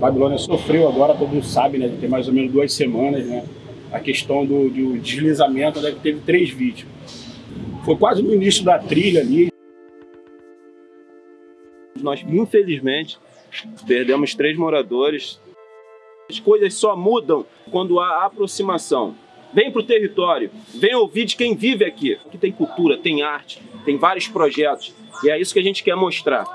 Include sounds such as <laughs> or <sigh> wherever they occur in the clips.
Babilônia sofreu agora, todo mundo sabe, né? Tem mais ou menos duas semanas, né? A questão do, do deslizamento, né? Que teve três vítimas. Foi quase no início da trilha ali. Nós, infelizmente, perdemos três moradores. As coisas só mudam quando há aproximação. Vem para o território, vem ouvir de quem vive aqui. Aqui tem cultura, tem arte, tem vários projetos. E é isso que a gente quer mostrar.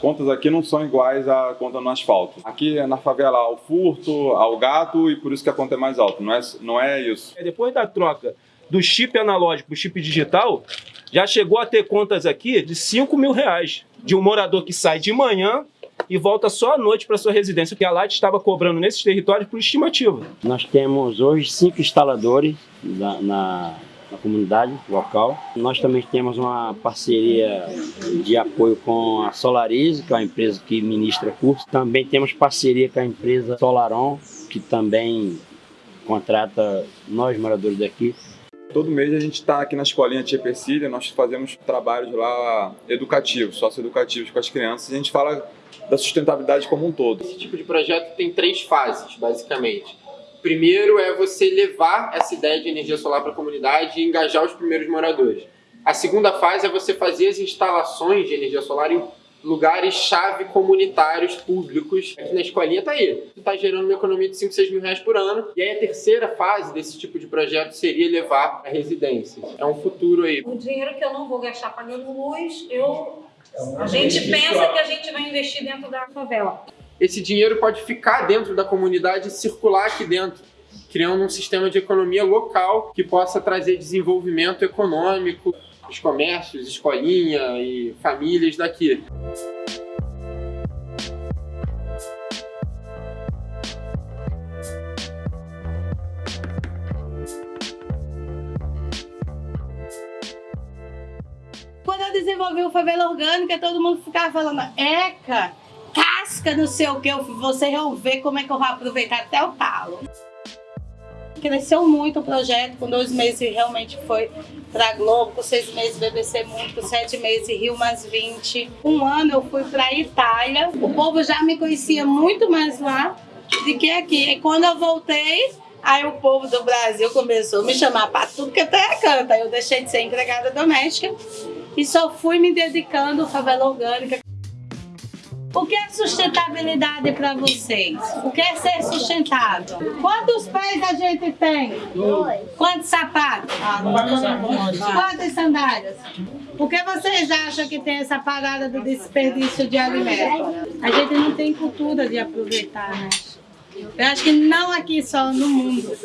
Contas aqui não são iguais à conta no asfalto. Aqui na favela há o furto, há o gato e por isso que a conta é mais alta. Não é, não é isso. Depois da troca do chip analógico para o chip digital, já chegou a ter contas aqui de 5 mil reais. De um morador que sai de manhã e volta só à noite para sua residência, que a Light estava cobrando nesses territórios por estimativa. Nós temos hoje cinco instaladores na, na, na comunidade local. Nós também temos uma parceria de apoio com a Solarize, que é uma empresa que ministra curso. Também temos parceria com a empresa Solaron, que também contrata nós moradores daqui Todo mês a gente está aqui na escolinha Tia Persília, nós fazemos trabalhos lá educativos, socioeducativos com as crianças e a gente fala da sustentabilidade como um todo. Esse tipo de projeto tem três fases, basicamente. Primeiro é você levar essa ideia de energia solar para a comunidade e engajar os primeiros moradores. A segunda fase é você fazer as instalações de energia solar em lugares-chave comunitários públicos. Aqui na escolinha tá aí. Está gerando uma economia de 5, 6 mil reais por ano. E aí a terceira fase desse tipo de projeto seria levar a residências. É um futuro aí. O dinheiro que eu não vou gastar pagando luz, eu... a gente pensa que a gente vai investir dentro da favela. Esse dinheiro pode ficar dentro da comunidade e circular aqui dentro criando um sistema de economia local que possa trazer desenvolvimento econômico, os comércios, escolinha e famílias daqui. Quando eu desenvolvi o Favela Orgânica, todo mundo ficava falando, Eca, não sei o que, vocês vão ver como é que eu vou aproveitar até o talo. Cresceu muito o projeto, com dois meses realmente foi para Globo, com seis meses BBC Mundo, com sete meses Rio mais 20. Um ano eu fui para Itália, o povo já me conhecia muito mais lá do que aqui. E quando eu voltei, aí o povo do Brasil começou a me chamar para tudo que até canta. Eu deixei de ser empregada doméstica e só fui me dedicando à favela orgânica. O que é sustentabilidade para vocês? O que é ser sustentado? Quantos pés a gente tem? Dois. Quantos sapatos? Ah, Quantas sandálias? Por que vocês acham que tem essa parada do desperdício de alimentos? A gente não tem cultura de aproveitar, né? Eu acho que não aqui só, no mundo.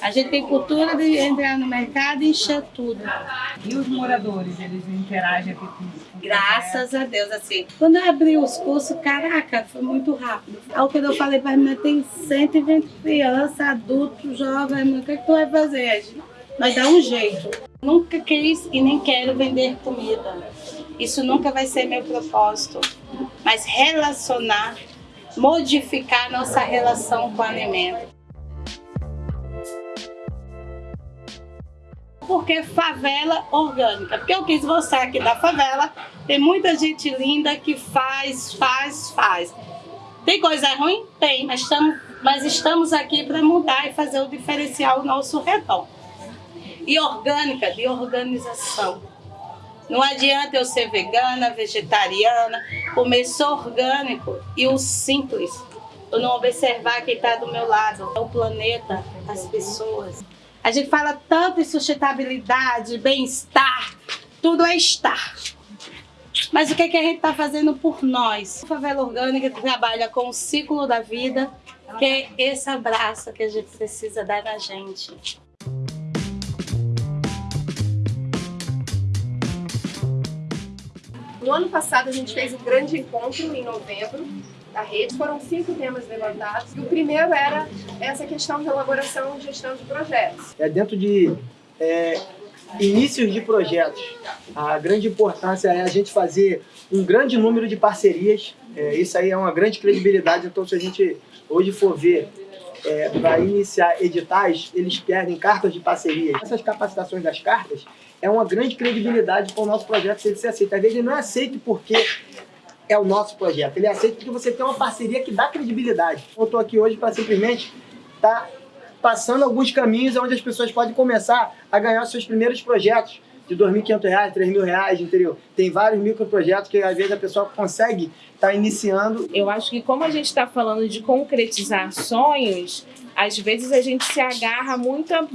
A gente tem cultura de entrar no mercado e encher tudo. E os moradores, eles interagem aqui com Graças a Deus, assim. Quando eu abri os cursos, caraca, foi muito rápido. Aí o que eu falei para mim, tem 120 crianças, adultos, jovens, o que, é que tu vai fazer? Nós dá um jeito. Nunca quis e nem quero vender comida. Isso nunca vai ser meu propósito. Mas relacionar modificar nossa relação com o alimento. Porque favela orgânica. Porque eu quis mostrar aqui da favela, tem muita gente linda que faz, faz, faz. Tem coisa ruim? Tem, mas estamos, mas estamos aqui para mudar e fazer o diferencial nosso redor. E orgânica, de organização. Não adianta eu ser vegana, vegetariana, comer só orgânico e o simples. Eu não observar quem está do meu lado, o planeta, as pessoas. A gente fala tanto em sustentabilidade, bem-estar, tudo é estar. Mas o que, é que a gente está fazendo por nós? A Favela Orgânica trabalha com o ciclo da vida, que é esse abraço que a gente precisa dar na gente. No ano passado a gente fez um grande encontro em novembro da rede. Foram cinco temas levantados. E o primeiro era essa questão de elaboração e gestão de projetos. É dentro de é, inícios de projetos. A grande importância é a gente fazer um grande número de parcerias. É, isso aí é uma grande credibilidade. Então, se a gente hoje for ver é, para iniciar editais, eles perdem cartas de parceria. Essas capacitações das cartas é uma grande credibilidade para o nosso projeto ser aceito. Às vezes ele não é aceito porque é o nosso projeto, ele é aceito porque você tem uma parceria que dá credibilidade. Eu estou aqui hoje para simplesmente estar tá passando alguns caminhos onde as pessoas podem começar a ganhar seus primeiros projetos de R$ 2.500, R$ 3.000, entendeu? Tem vários microprojetos que às vezes a pessoa consegue estar tá iniciando. Eu acho que como a gente está falando de concretizar sonhos, às vezes a gente se agarra muito a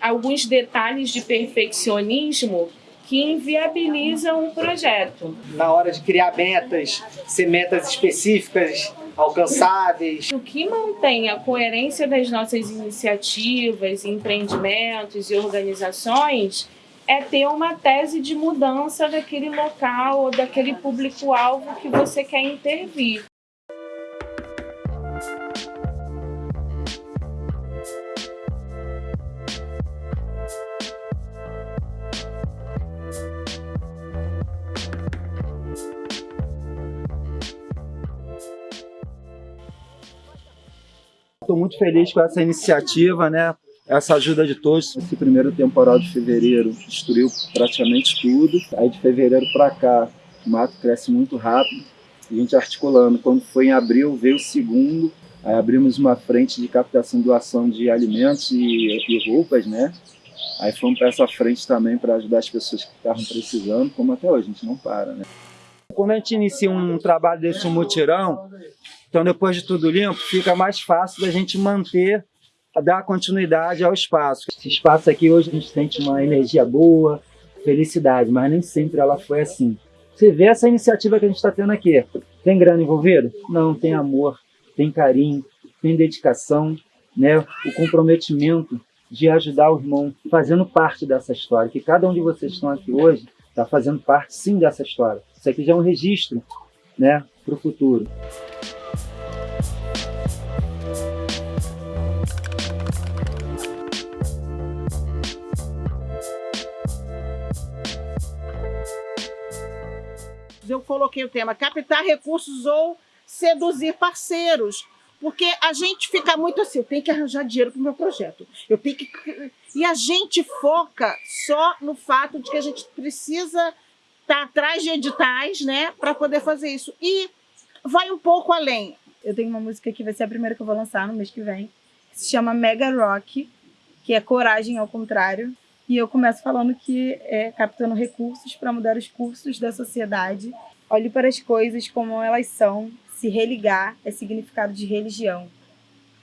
alguns detalhes de perfeccionismo que inviabilizam o projeto. Na hora de criar metas, ser metas específicas, alcançáveis. O que mantém a coerência das nossas iniciativas, empreendimentos e organizações é ter uma tese de mudança daquele local ou daquele público-alvo que você quer intervir. Estou muito feliz com essa iniciativa, né? essa ajuda de todos. Esse primeiro temporal de fevereiro destruiu praticamente tudo. Aí de fevereiro para cá, o mato cresce muito rápido. A gente articulando. Quando foi em abril, veio o segundo. Aí abrimos uma frente de captação e doação de alimentos e, e roupas, né? Aí fomos para essa frente também para ajudar as pessoas que estavam precisando, como até hoje, a gente não para, né? Quando a gente inicia um trabalho desse mutirão, então depois de tudo limpo, fica mais fácil da gente manter dar continuidade ao espaço. Esse espaço aqui hoje a gente sente uma energia boa, felicidade, mas nem sempre ela foi assim. Você vê essa iniciativa que a gente está tendo aqui. Tem grana envolvida? Não, tem amor, tem carinho, tem dedicação, né? o comprometimento de ajudar o irmão, fazendo parte dessa história. Que cada um de vocês estão aqui hoje está fazendo parte, sim, dessa história. Isso aqui já é um registro né, para o futuro. Coloquei o tema captar recursos ou seduzir parceiros. Porque a gente fica muito assim, eu tenho que arranjar dinheiro para o meu projeto. Eu tenho que... E a gente foca só no fato de que a gente precisa estar tá atrás de editais, né, para poder fazer isso. E vai um pouco além. Eu tenho uma música que vai ser a primeira que eu vou lançar no mês que vem, que se chama Mega Rock, que é coragem ao contrário. E eu começo falando que é captando recursos para mudar os cursos da sociedade. Olhe para as coisas como elas são, se religar é significado de religião.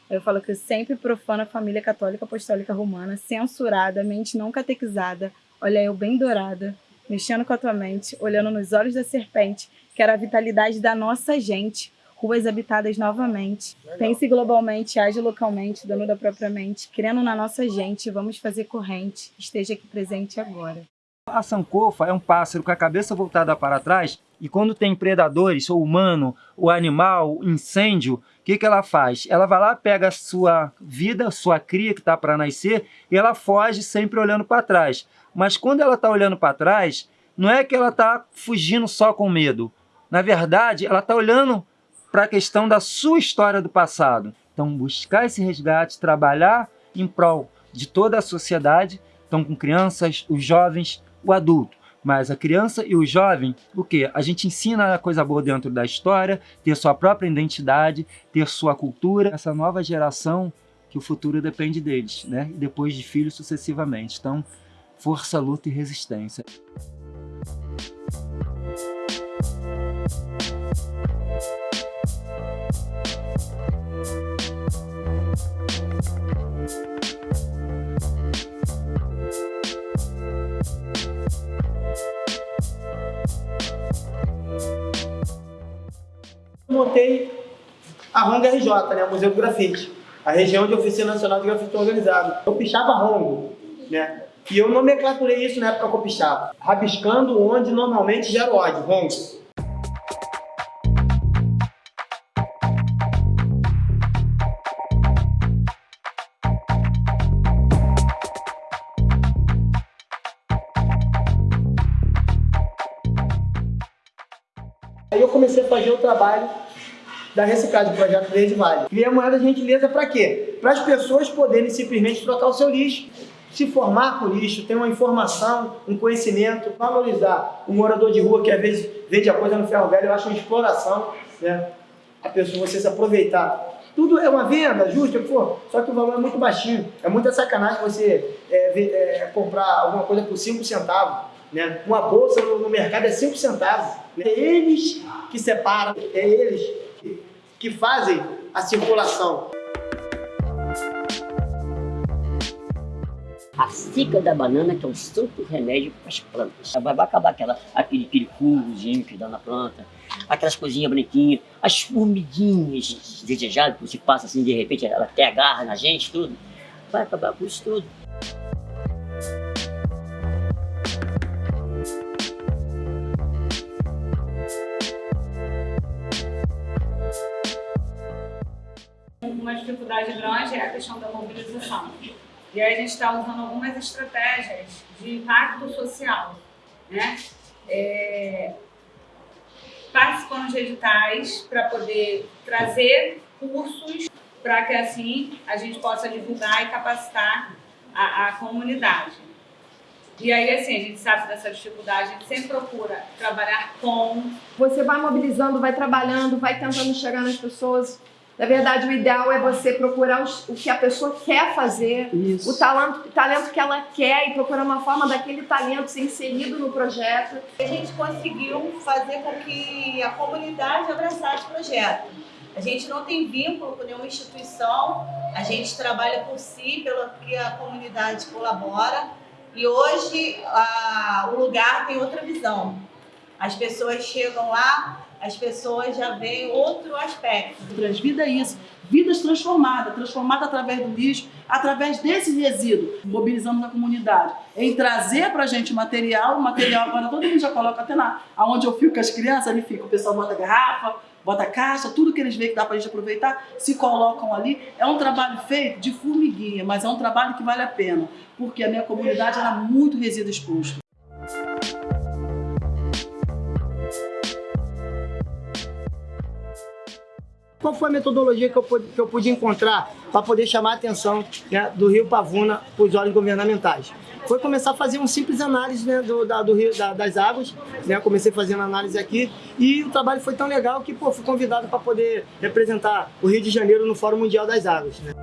Eu falo que eu sempre profano a família católica apostólica romana, censurada, mente não catequizada, olha eu bem dourada, mexendo com a tua mente, olhando nos olhos da serpente, que era a vitalidade da nossa gente, ruas habitadas novamente. Legal. Pense globalmente, age localmente, dono da própria mente, crendo na nossa gente, vamos fazer corrente, esteja aqui presente agora. A sancofa é um pássaro com a cabeça voltada para trás e quando tem predadores, ou humano, ou animal, incêndio, o que, que ela faz? Ela vai lá, pega a sua vida, sua cria que está para nascer, e ela foge sempre olhando para trás. Mas quando ela está olhando para trás, não é que ela está fugindo só com medo. Na verdade, ela está olhando para a questão da sua história do passado. Então, buscar esse resgate, trabalhar em prol de toda a sociedade, então com crianças, os jovens, o adulto. Mas a criança e o jovem, o que? A gente ensina a coisa boa dentro da história, ter sua própria identidade, ter sua cultura. Essa nova geração, que o futuro depende deles, né? E depois de filhos sucessivamente. Então, força, luta e resistência. Montei a Ronga RJ, né, o Museu do Grafite, a região de Oficina Nacional de Grafite Organizado. Eu pichava rongo, né? E eu nomenclaturei isso na época que eu pichava, rabiscando onde normalmente gera ódio, rongo. Aí eu comecei a fazer o trabalho da reciclagem, do projeto Verde Vale. A moeda de gentileza para quê? Para as pessoas poderem simplesmente trocar o seu lixo, se formar com lixo, ter uma informação, um conhecimento, valorizar o morador de rua que às vezes vende a coisa no ferro velho, eu acho uma exploração, né? A pessoa, você se aproveitar. Tudo é uma venda, justo, for, só que o valor é muito baixinho. É muita sacanagem você é, é, comprar alguma coisa por 5 centavos. Né? Uma bolsa no, no mercado é 5 centavos. Né? É eles que separam, é eles que, fazem a circulação. A cica da banana que é um santo remédio para as plantas. Vai, acabar aquela, aquele, aquele fungozinho que dá na planta, aquelas coisinhas bonitinhas, as formiguinhas desejadas que você passa assim, de repente ela até agarra na gente, tudo. Vai acabar com isso tudo. Uma dificuldade grande é a questão da mobilização. E aí a gente está usando algumas estratégias de impacto social, né? É, participando de editais para poder trazer cursos para que assim a gente possa divulgar e capacitar a, a, comunidade. E aí, assim, a gente sabe dessa dificuldade, a gente sempre procura trabalhar com... Você vai mobilizando, vai trabalhando, vai tentando chegar nas pessoas, na verdade, o ideal é você procurar o que a pessoa quer fazer, Isso. o talento, talento que ela quer e procurar uma forma daquele talento ser inserido no projeto. A gente conseguiu fazer com que a comunidade abraçasse o projeto. A gente não tem vínculo com nenhuma instituição, a gente trabalha por si, pelo que a comunidade colabora. E hoje a, o lugar tem outra visão. As pessoas chegam lá, as pessoas já veem outro aspecto. Transvida é isso, vidas transformadas, transformadas através do lixo, através desse resíduo. Mobilizamos a comunidade em trazer para a gente material, material agora todo mundo já coloca até lá, aonde eu fico com as crianças, ali fica, o pessoal bota garrafa, bota caixa, tudo que eles veem que dá para a gente aproveitar, se colocam ali. É um trabalho feito de formiguinha, mas é um trabalho que vale a pena, porque a minha comunidade era muito resíduo exposto. Qual foi a metodologia que eu, que eu pude encontrar para poder chamar a atenção né, do Rio Pavuna para os órgãos governamentais? Foi começar a fazer um simples análise né, do, da, do rio, da, das águas, né, comecei fazendo análise aqui e o trabalho foi tão legal que pô, fui convidado para poder representar o Rio de Janeiro no Fórum Mundial das Águas. Né.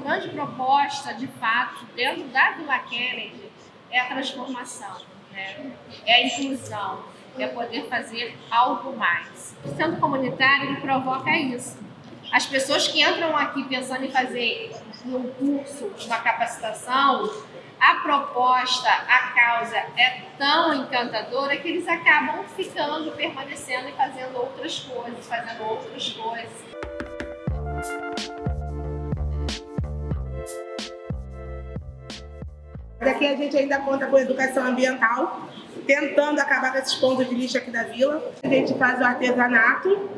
Grande proposta, de fato, dentro da Vila Kennedy, é a transformação, né? é a inclusão, é poder fazer algo mais. O centro comunitário ele provoca isso. As pessoas que entram aqui pensando em fazer um curso, uma capacitação, a proposta, a causa é tão encantadora que eles acabam ficando, permanecendo e fazendo outras coisas, fazendo outras coisas. Daqui a gente ainda conta com educação ambiental, tentando acabar com esses pontos de lixo aqui da vila. A gente faz o artesanato,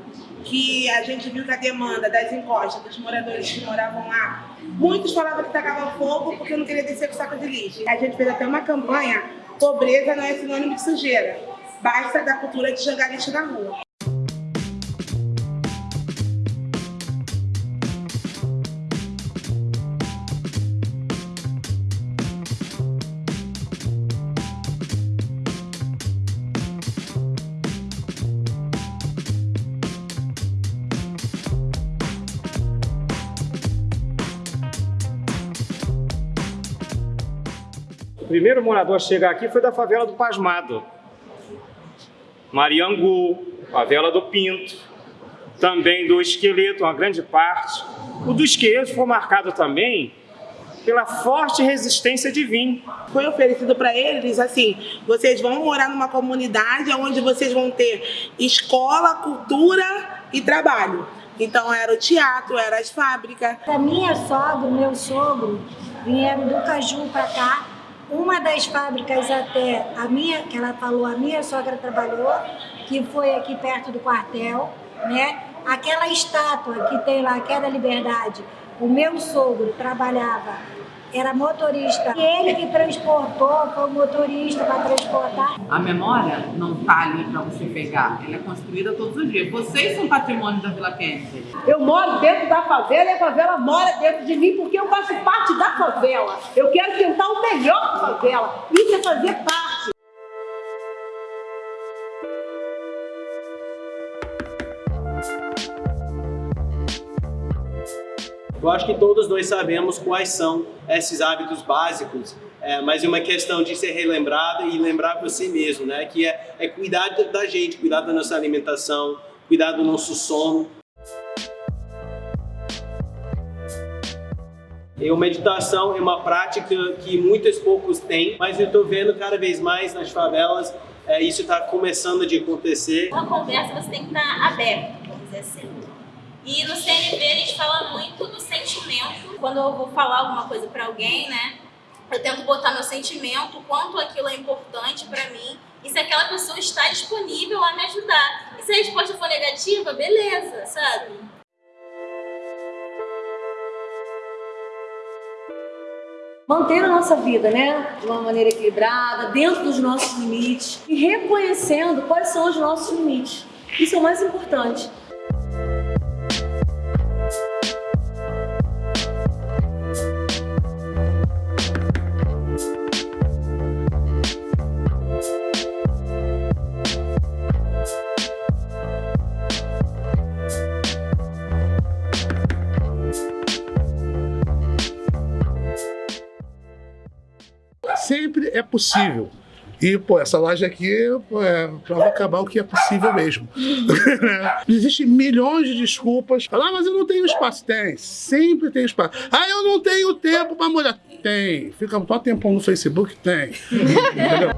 que a gente viu que a demanda das encostas, dos moradores que moravam lá, muitos falavam que tacava fogo porque não queria descer com saco de lixo. A gente fez até uma campanha, pobreza não é sinônimo de sujeira, basta da cultura de jogar lixo na rua. Primeiro morador a chegar aqui foi da favela do Pasmado. Mariangu, favela do Pinto, também do Esqueleto, uma grande parte. O do Esqueleto foi marcado também pela forte resistência de vinho. Foi oferecido para eles assim, vocês vão morar numa comunidade onde vocês vão ter escola, cultura e trabalho. Então era o teatro, era as fábricas. A minha sogra, meu sogro, vieram do Caju para cá. Uma das fábricas até, a minha, que ela falou, a minha sogra trabalhou, que foi aqui perto do quartel, né? Aquela estátua que tem lá, que é da Liberdade, o meu sogro trabalhava, era motorista. E ele que transportou, foi o motorista para transportar. A memória não está ali para você pegar, ela é construída todos os dias. Vocês são patrimônio da Vila Kennedy. Eu moro dentro da favela e a favela mora dentro de mim porque eu faço parte da favela. Eu quero tentar o melhor da favela. Isso é fazer parte. Eu acho que todos nós sabemos quais são esses hábitos básicos, é, mas é uma questão de ser relembrada e lembrar para si mesmo, né? Que é, é cuidar da gente, cuidar da nossa alimentação, cuidar do nosso sono. E a meditação é uma prática que muitos poucos têm, mas eu estou vendo cada vez mais nas favelas é, isso está começando a acontecer. Uma conversa você tem que estar aberto, vamos dizer assim. E no CNV a gente fala muito do sentimento. Quando eu vou falar alguma coisa para alguém, né? Eu tento botar meu sentimento, quanto aquilo é importante para mim e se aquela pessoa está disponível a me ajudar. E se a resposta for negativa, beleza, sabe? manter a nossa vida, né, de uma maneira equilibrada, dentro dos nossos limites e reconhecendo quais são os nossos limites. Isso é o mais importante. É possível. E, pô, essa loja aqui é prova acabar o que é possível mesmo. <laughs> Existem milhões de desculpas. Ah, mas eu não tenho espaço. Tem, sempre tem espaço. Ah, eu não tenho tempo para molhar. Tem. Fica só tempão no Facebook? Tem. Entendeu?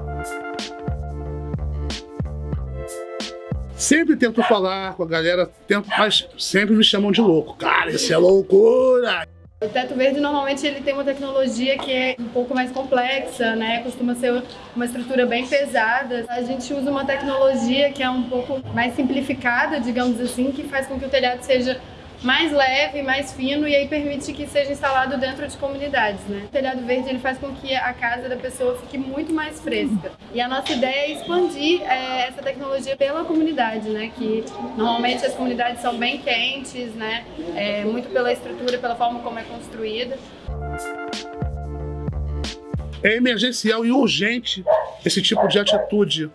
Sempre tento falar com a galera, tento, mas sempre me chamam de louco. Cara, isso é loucura! O teto verde normalmente ele tem uma tecnologia que é um pouco mais complexa, né? Costuma ser uma estrutura bem pesada. A gente usa uma tecnologia que é um pouco mais simplificada, digamos assim, que faz com que o telhado seja mais leve, mais fino e aí permite que seja instalado dentro de comunidades, né? O telhado verde ele faz com que a casa da pessoa fique muito mais fresca. E a nossa ideia é expandir é, essa tecnologia pela comunidade, né? Que normalmente as comunidades são bem quentes, né? É, muito pela estrutura, pela forma como é construída. É emergencial e urgente esse tipo de atitude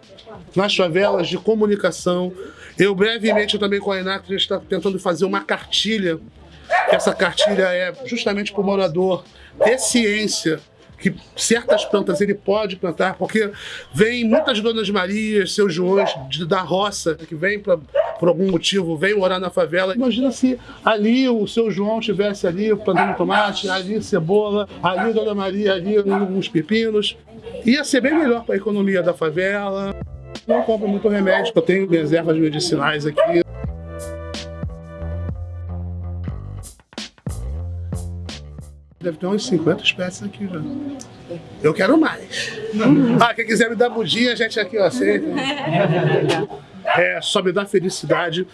nas favelas de comunicação. Eu brevemente eu também com a Enac, está tentando fazer uma cartilha, essa cartilha é justamente para o morador ter ciência que certas plantas ele pode plantar, porque vem muitas Donas Marias, seus Joões de, da roça, que vem pra, por algum motivo, vem morar na favela. Imagina se ali o seu João tivesse ali plantando tomate, ali cebola, ali Dona Maria, ali uns pepinos. Ia ser bem melhor para a economia da favela. Não compro muito remédio, eu tenho reservas medicinais aqui. Deve ter umas 50 espécies aqui já. Eu quero mais. Ah, quem quiser me dar budinha, a gente aqui ó, aceita. <laughs> É, só me dá felicidade.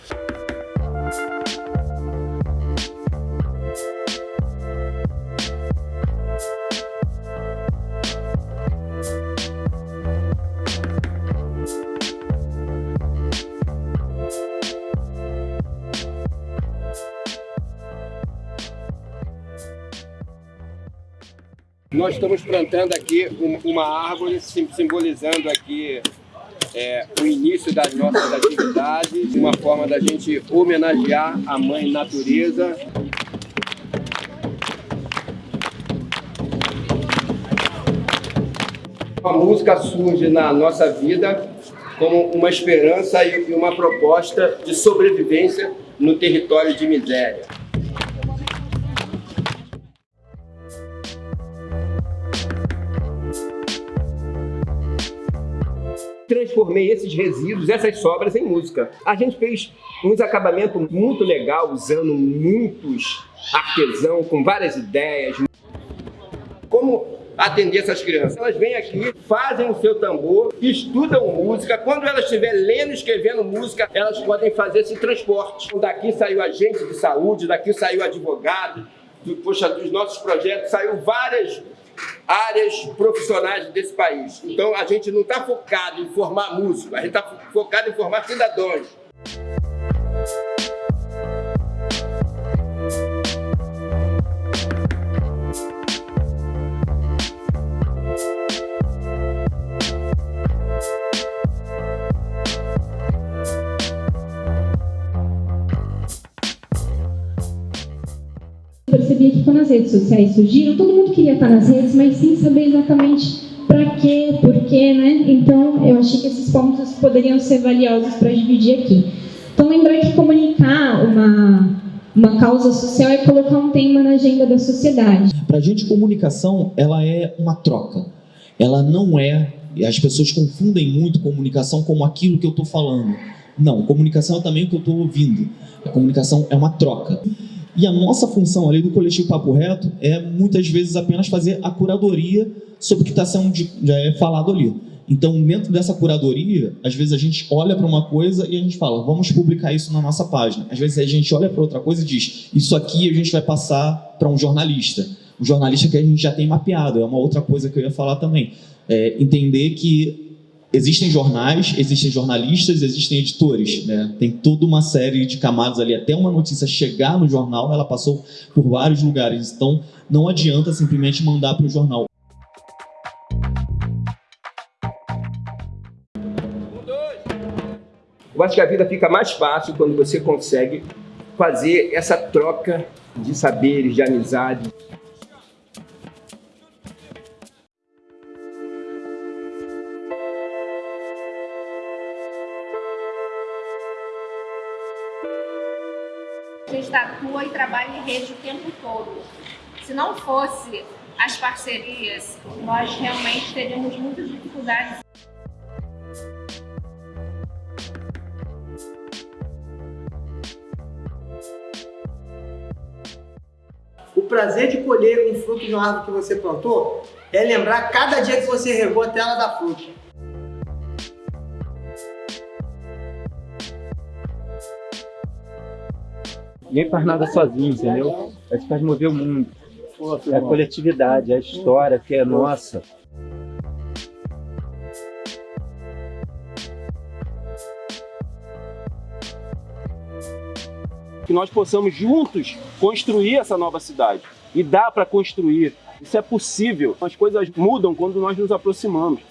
Estamos plantando aqui uma árvore simbolizando aqui é, o início das nossas atividades, uma forma da gente homenagear a mãe natureza. A música surge na nossa vida como uma esperança e uma proposta de sobrevivência no território de miséria. Transformei esses resíduos, essas sobras em música. A gente fez uns acabamentos muito legal, usando muitos artesãos, com várias ideias. como atender essas crianças. Elas vêm aqui, fazem o seu tambor, estudam música. Quando elas estiverem lendo e escrevendo música, elas podem fazer esse transporte. Daqui saiu agente de saúde, daqui saiu advogado, do, poxa, dos nossos projetos, saiu várias áreas profissionais desse país. Então a gente não está focado em formar músicos, a gente está focado em formar cidadãos. Percebia que quando as redes sociais surgiram, todo mundo queria estar nas redes, mas sem saber exatamente para quê, por quê, né? Então, eu achei que esses pontos poderiam ser valiosos para dividir aqui. Então, lembrar que comunicar uma, uma causa social é colocar um tema na agenda da sociedade. Para a gente, comunicação, ela é uma troca. Ela não é... As pessoas confundem muito comunicação como aquilo que eu estou falando. Não, comunicação é também o que eu estou ouvindo. A comunicação é uma troca. E a nossa função ali do Coletivo Papo Reto é muitas vezes apenas fazer a curadoria sobre o que está sendo já é falado ali. Então, dentro dessa curadoria, às vezes a gente olha para uma coisa e a gente fala, vamos publicar isso na nossa página. Às vezes a gente olha para outra coisa e diz, isso aqui a gente vai passar para um jornalista. Um jornalista que a gente já tem mapeado, é uma outra coisa que eu ia falar também. É entender que existem jornais, existem jornalistas, existem editores, né? Tem toda uma série de camadas ali. Até uma notícia chegar no jornal, ela passou por vários lugares. Então, não adianta simplesmente mandar para o jornal. Eu acho que a vida fica mais fácil quando você consegue fazer essa troca de saberes, de amizade. Rede o tempo todo. Se não fosse as parcerias, nós realmente teríamos muitas dificuldades. O prazer de colher um fruto de uma árvore que você plantou é lembrar cada dia que você regou até ela dar fruto. Ninguém faz nada sozinho, entendeu? A gente faz mover o mundo. É a coletividade, é a história que é nossa. Que nós possamos juntos construir essa nova cidade. E dá para construir. Isso é possível. As coisas mudam quando nós nos aproximamos.